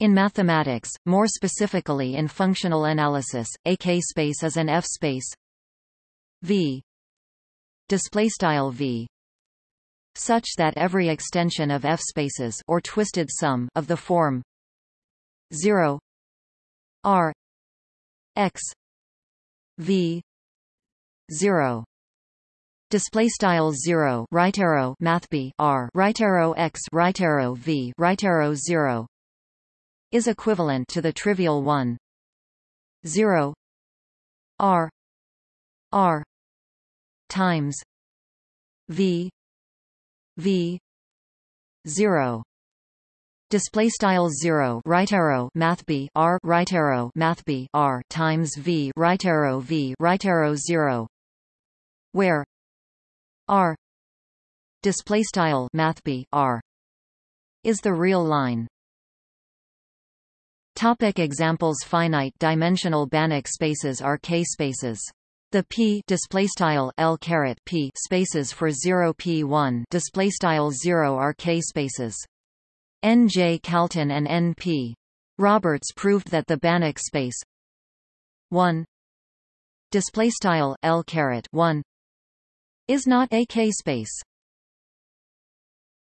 In mathematics, more specifically in functional analysis, a K-space is an F-space V. Displaystyle V. Such that every extension of F-spaces or twisted sum of the form 0 R X V 0 display style 0 right arrow math b r right arrow x right arrow v right arrow 0 is equivalent to the trivial one. 0 r. R. Times v. V. 0 display style 0 right arrow math b r right arrow math b r times v right arrow v right arrow 0 where r. Display style math b r is the real line Topic examples Finite dimensional Banach spaces are K-spaces. The p l p spaces for 0 p1 displaystyle 0 are K-spaces. N. J. Kalton and N. P. Roberts proved that the Banach space 1 displaystyle l caret 1 is not a K-space.